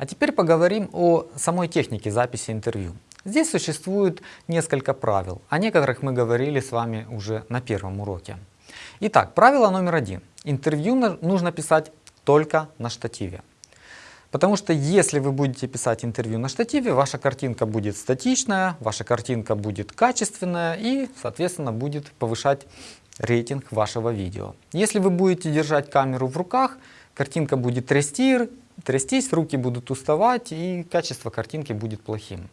А теперь поговорим о самой технике записи интервью. Здесь существует несколько правил, о некоторых мы говорили с вами уже на первом уроке. Итак, правило номер один. Интервью нужно писать только на штативе. Потому что если вы будете писать интервью на штативе, ваша картинка будет статичная, ваша картинка будет качественная и, соответственно, будет повышать рейтинг вашего видео. Если вы будете держать камеру в руках, картинка будет трясти, трястись, руки будут уставать и качество картинки будет плохим.